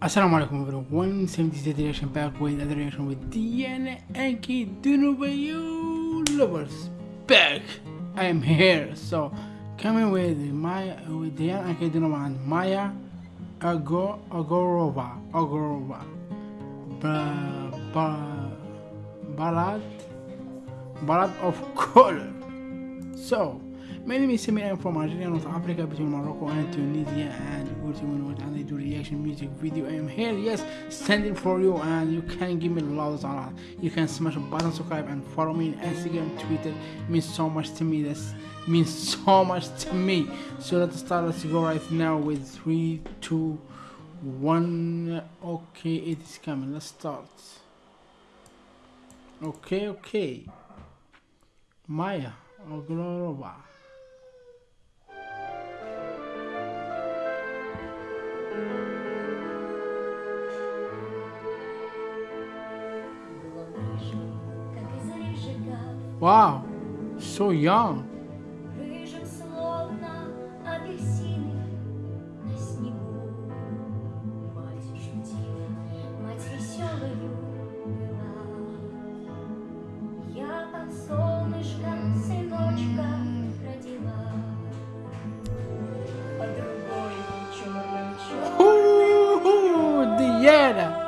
Assalamu alaikum everyone, One Seventy Seven Direction back with another reaction with Diana Anki Dunubayu Lovers back. I am here, so coming with my with Diana Anki Dunuba and Maya Agorova Agorova ba, ba, Ballad Ballad of Color. So my name is Samir, I'm from Algeria, North Africa, between Morocco and Tunisia and Uruguay and I do reaction music video. I am here, yes, standing for you and you can give me love lot. You can smash a button, subscribe and follow me on Instagram, Twitter. It means so much to me, this means so much to me. So let's start, let's go right now with three, two, one. Okay, it is coming, let's start. Okay, okay. Maya Oglorova. Wow, so young. Diana.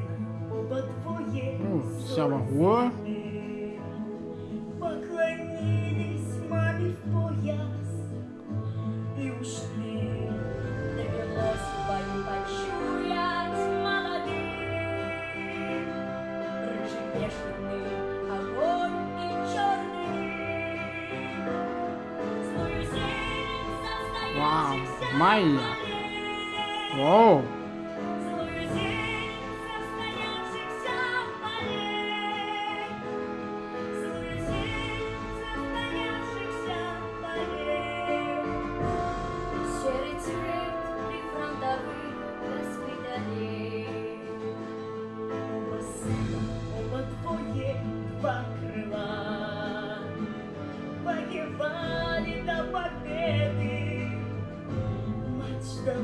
Ну, самого. Поклонились маме в пояс и ушли. Вау, Майя. Вау.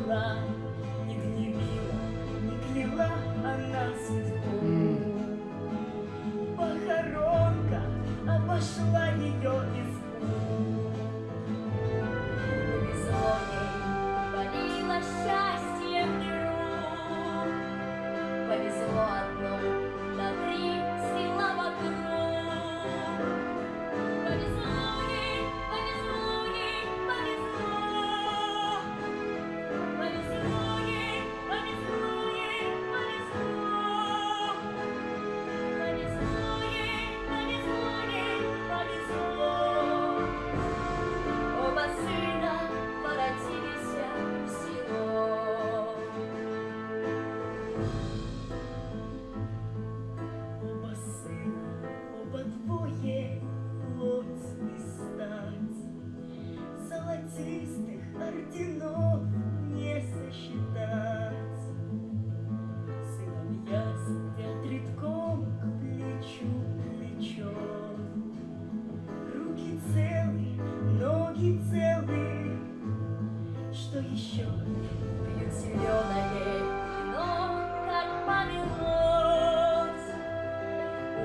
around.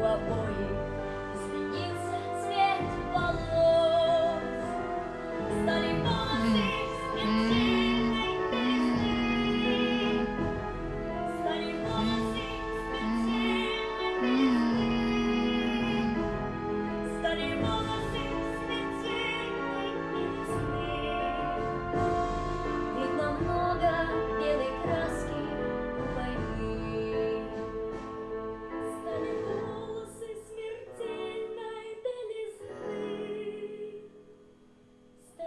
up, boy.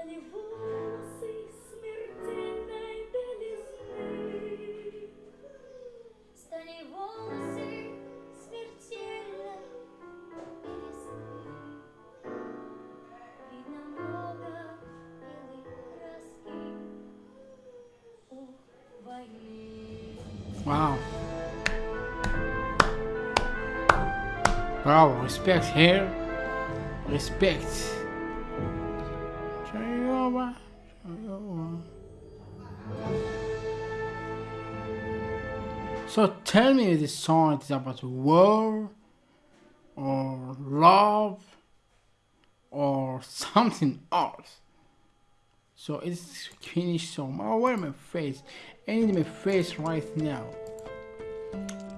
стали волосы смертельной белизны. Стали волосы смертельной белизны. Видно много белой краски у войны. Вау! Браво, респект, here, респект. So tell me this song is about war or love or something else. So it's finished song. I wear my face? I need my face right now.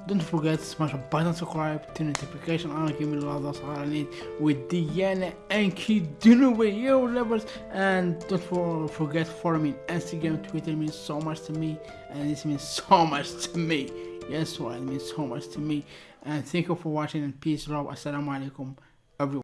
Don't forget to smash the button, subscribe, turn notification on, give me love, that's all I need with Diana and doing with you lovers and don't for, forget follow me on Instagram, Twitter means so much to me and this means so much to me. Yes, well, it means so much to me and thank you for watching and peace, love, assalamu alaikum everyone.